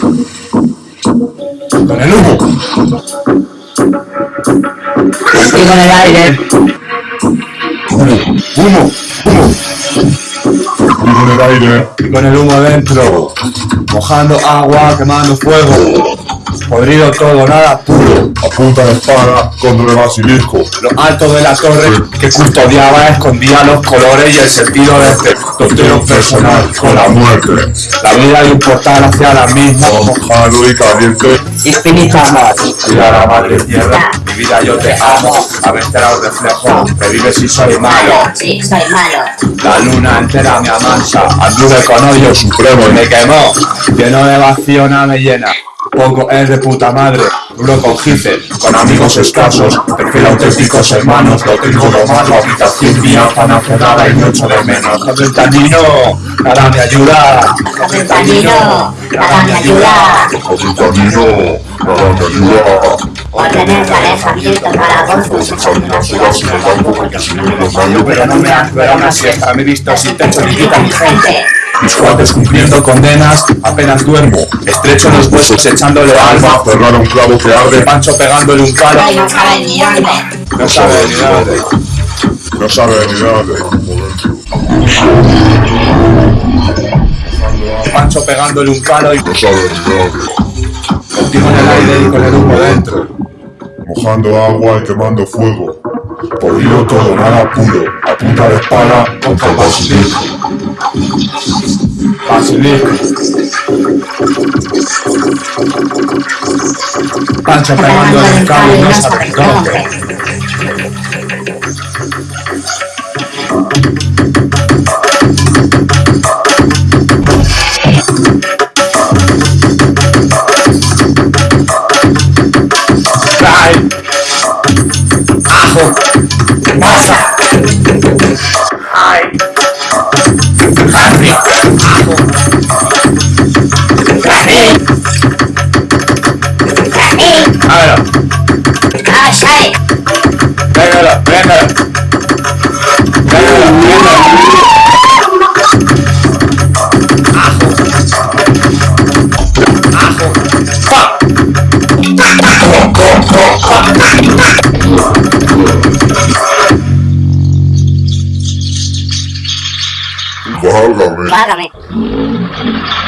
Con el humo. Y con el aire. Humo, humo, humo. Y con el aire. Y con el humo dentro. Mojando agua, quemando fuego. Podrido todo, nada puro. A punta de espada contra el basilisco. Lo alto de la torre que custodiaba escondía los colores y el sentido de este Totero personal con la muerte. La vida portal hacia la misma. Mojado y caliente. Amor. Mira la madre tierra, mi vida yo te amo. A ver será un reflejo, revive si soy malo. Sí, soy malo. La luna entera me amansa, anduve con odio supremo y me quemó. Lleno de vacío nada me llena. Poco es de puta madre, duro con jice, con amigos escasos, prefiero auténticos hermanos, lo tengo lo malo, habitación mía tan cerrada y mucho de menos. Con el tanino, nada me ayuda. El camino, nada me ayuda. El camino. Nada me ayuda. Por tener calefamiento para vos, Echando unas horas en el banco porque si no me desmayo. Pero no me han era una siesta, me he visto sin techo ni quita ni gente. Mis cuates cumpliendo condenas, apenas duermo. Estrecho los huesos echándole alma. Cerrar un clavo que De arde. Pancho pegándole un palo. No saben ni dónde. No sabe ni dónde. No sabe ni dónde. Pancho pegándole un palo y No sabe ni dónde. contigo en el aire y con el humo dentro. Mojando agua y quemando fuego. Podrido todo, nada puro. A punta de espada contra el Basilisco. Pancho y no sabe dónde. Trae ajo, Ajo, ajo, pa. Válgame. Págame.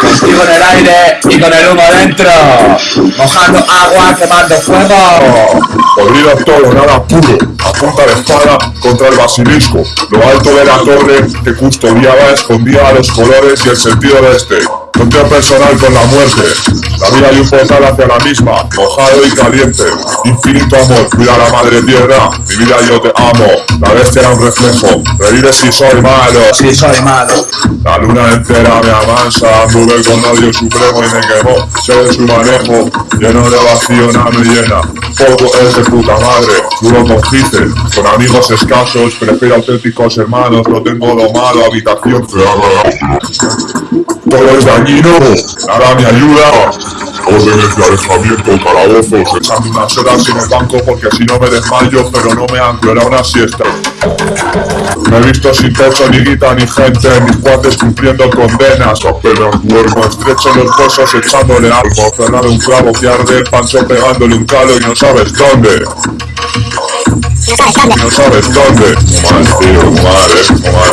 Contigo en el aire y con el humo dentro. Mojando agua, quemando fuego. Podrido todo, nada puro. A punta de espada contra el basilisco. Lo alto de la torre que custodiaba escondía los colores y el sentido de este. Contra personal con la muerte. La vida de un portal hacia la misma. Mojado y caliente. Infinito amor. Cuida la madre tierra. Mi vida yo te amo. La bestia era un reflejo. Revive si soy malo. Si soy malo. La luna entera me amansa, anduve con odio supremo y me quemó. Sé de su manejo, lleno de vacío, nada me llena. Poco es de puta madre, duro con jice, con amigos escasos, prefiero auténticos hermanos, no tengo lo malo, habitación. Todo es dañino, nada me ayuda. Órdenes de alejamiento, calabozos, horas en el banco porque si no me desmayo, pero no me anclo, era una siesta. Me he visto sin techo, ni guita, ni gente, mis cuates cumpliendo condenas. Apenas duermo, estrecho los huesos echándole algo. Cerrado un clavo que arde, pancho pegándole un calo y no sabes dónde. y no sabes dónde. Mal, tío, mal, eh, mal.